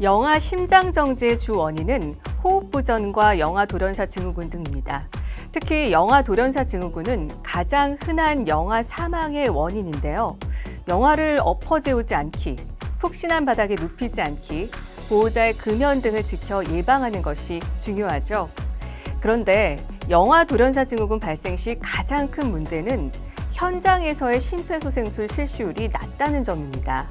영아 심장정지의 주 원인은 호흡부전과 영아 돌연사 증후군 등입니다. 특히 영아 돌연사 증후군은 가장 흔한 영아 사망의 원인인데요. 영아를 엎어재우지 않기, 푹신한 바닥에 눕히지 않기, 보호자의 금연 등을 지켜 예방하는 것이 중요하죠. 그런데 영아 돌연사 증후군 발생 시 가장 큰 문제는 현장에서의 심폐소생술 실시율이 낮다는 점입니다.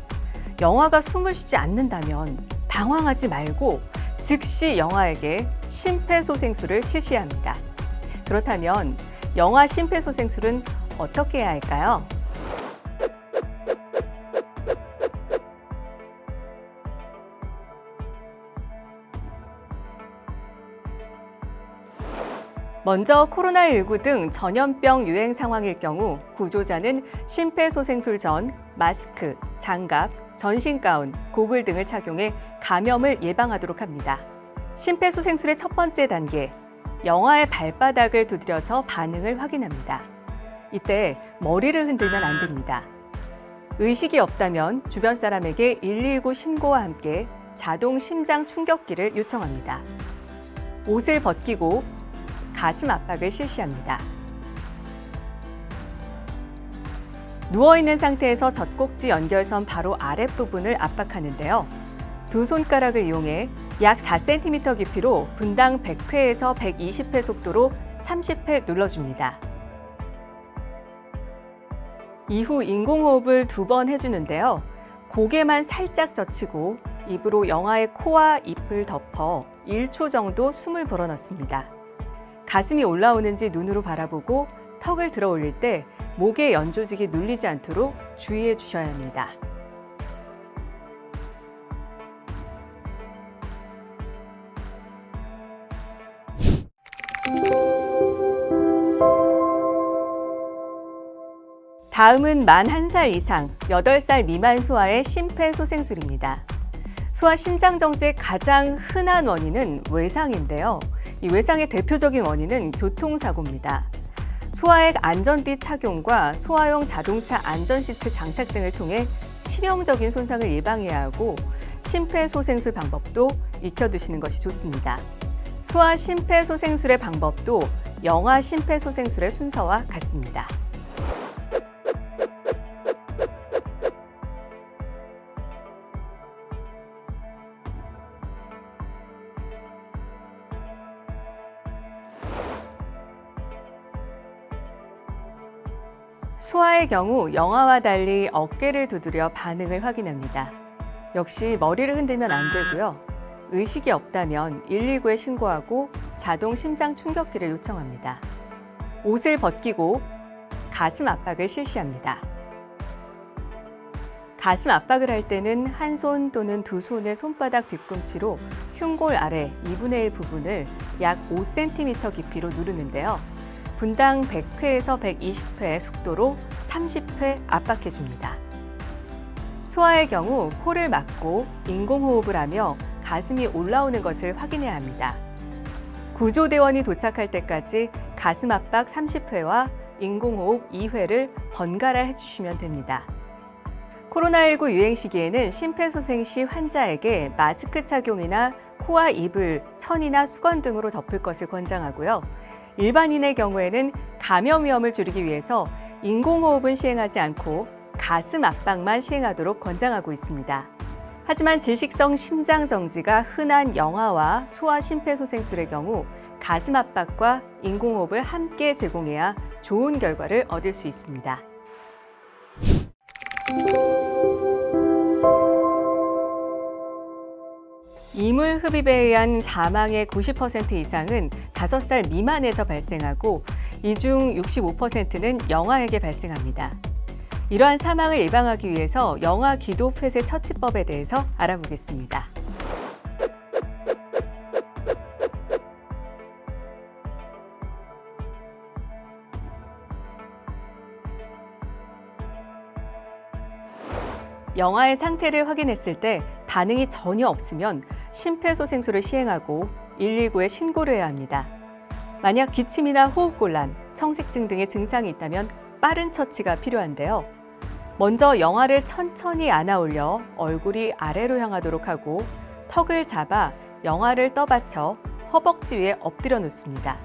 영아가 숨을 쉬지 않는다면 당황하지 말고 즉시 영아에게 심폐소생술을 실시합니다. 그렇다면 영아 심폐소생술은 어떻게 해야 할까요? 먼저 코로나19 등 전염병 유행 상황일 경우 구조자는 심폐소생술 전 마스크, 장갑, 전신 가운, 고글 등을 착용해 감염을 예방하도록 합니다. 심폐소생술의 첫 번째 단계, 영아의 발바닥을 두드려서 반응을 확인합니다. 이때 머리를 흔들면 안 됩니다. 의식이 없다면 주변 사람에게 119 신고와 함께 자동 심장 충격기를 요청합니다. 옷을 벗기고 가슴 압박을 실시합니다. 누워있는 상태에서 젖꼭지 연결선 바로 아랫부분을 압박하는데요. 두 손가락을 이용해 약 4cm 깊이로 분당 100회에서 120회 속도로 30회 눌러줍니다. 이후 인공호흡을 두 번 해주는데요. 고개만 살짝 젖히고 입으로 영아의 코와 입을 덮어 1초 정도 숨을 불어넣습니다. 가슴이 올라오는지 눈으로 바라보고 턱을 들어 올릴 때 목의 연조직이 눌리지 않도록 주의해 주셔야 합니다. 다음은 만한살 이상, 8살 미만 소아의 심폐소생술입니다. 소아 심장정지의 가장 흔한 원인은 외상인데요. 이 외상의 대표적인 원인은 교통사고입니다. 소아액 안전띠 착용과 소아용 자동차 안전시트 장착 등을 통해 치명적인 손상을 예방해야 하고 심폐소생술 방법도 익혀두시는 것이 좋습니다. 소아 심폐소생술의 방법도 영아 심폐소생술의 순서와 같습니다. 소아의 경우 영아와 달리 어깨를 두드려 반응을 확인합니다. 역시 머리를 흔들면 안 되고요. 의식이 없다면 119에 신고하고 자동 심장 충격기를 요청합니다. 옷을 벗기고 가슴 압박을 실시합니다. 가슴 압박을 할 때는 한 손 또는 두 손의 손바닥 뒤꿈치로 흉골 아래 2분의 1 부분을 약 5cm 깊이로 누르는데요. 분당 100회에서 120회 속도로 30회 압박해줍니다. 소아의 경우 코를 막고 인공호흡을 하며 가슴이 올라오는 것을 확인해야 합니다. 구조대원이 도착할 때까지 가슴 압박 30회와 인공호흡 2회를 번갈아 해주시면 됩니다. 코로나19 유행 시기에는 심폐소생 시 환자에게 마스크 착용이나 코와 입을 천이나 수건 등으로 덮을 것을 권장하고요. 일반인의 경우에는 감염 위험을 줄이기 위해서 인공호흡은 시행하지 않고 가슴 압박만 시행하도록 권장하고 있습니다. 하지만 질식성 심장정지가 흔한 영아와 소아 심폐소생술의 경우 가슴 압박과 인공호흡을 함께 제공해야 좋은 결과를 얻을 수 있습니다. 이물 흡입에 의한 사망의 90% 이상은 5살 미만에서 발생하고 이 중 65%는 영아에게 발생합니다. 이러한 사망을 예방하기 위해서 영아 기도 폐쇄 처치법에 대해서 알아보겠습니다. 영아의 상태를 확인했을 때 반응이 전혀 없으면 심폐소생술을 시행하고 119에 신고를 해야 합니다. 만약 기침이나 호흡곤란, 청색증 등의 증상이 있다면 빠른 처치가 필요한데요. 먼저 영아를 천천히 안아 올려 얼굴이 아래로 향하도록 하고 턱을 잡아 영화를 떠받쳐 허벅지 위에 엎드려 놓습니다.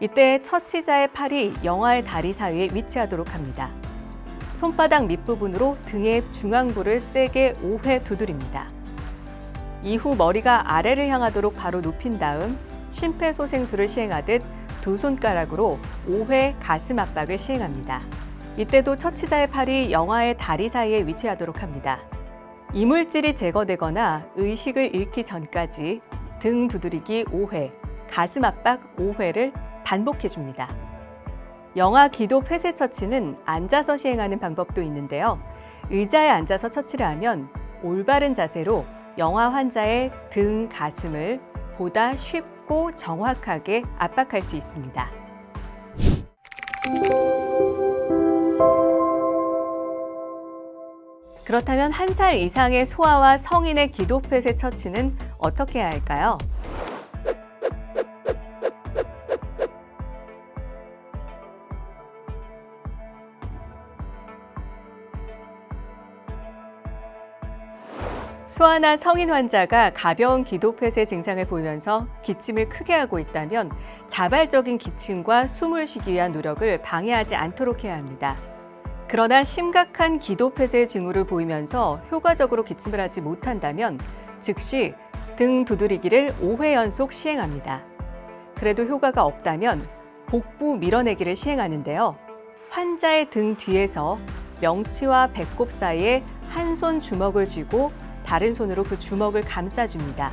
이때 처치자의 팔이 영화의 다리 사이에 위치하도록 합니다. 손바닥 밑부분으로 등의 중앙부를 세게 5회 두드립니다. 이후 머리가 아래를 향하도록 바로 눕힌 다음 심폐소생술을 시행하듯 두 손가락으로 5회 가슴 압박을 시행합니다. 이때도 처치자의 팔이 영화의 다리 사이에 위치하도록 합니다. 이물질이 제거되거나 의식을 잃기 전까지 등 두드리기 5회, 가슴 압박 5회를 반복해 줍니다. 영아 기도 폐쇄 처치는 앉아서 시행하는 방법도 있는데요. 의자에 앉아서 처치를 하면 올바른 자세로 영아 환자의 등, 가슴을 보다 쉽고 정확하게 압박할 수 있습니다. 그렇다면 한 살 이상의 소아와 성인의 기도 폐쇄 처치는 어떻게 해야 할까요? 소아나 성인 환자가 가벼운 기도 폐쇄 증상을 보이면서 기침을 크게 하고 있다면 자발적인 기침과 숨을 쉬기 위한 노력을 방해하지 않도록 해야 합니다. 그러나 심각한 기도 폐쇄 징후를 보이면서 효과적으로 기침을 하지 못한다면 즉시 등 두드리기를 5회 연속 시행합니다. 그래도 효과가 없다면 복부 밀어내기를 시행하는데요. 환자의 등 뒤에서 명치와 배꼽 사이에 한 손 주먹을 쥐고 다른 손으로 그 주먹을 감싸줍니다.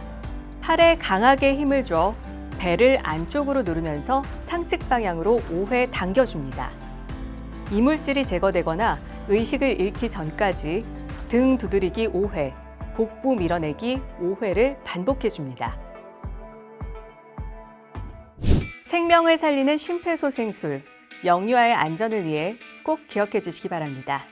팔에 강하게 힘을 줘 배를 안쪽으로 누르면서 상측 방향으로 5회 당겨줍니다. 이물질이 제거되거나 의식을 잃기 전까지 등 두드리기 5회, 복부 밀어내기 5회를 반복해 줍니다. 생명을 살리는 심폐소생술, 영유아의 안전을 위해 꼭 기억해 주시기 바랍니다.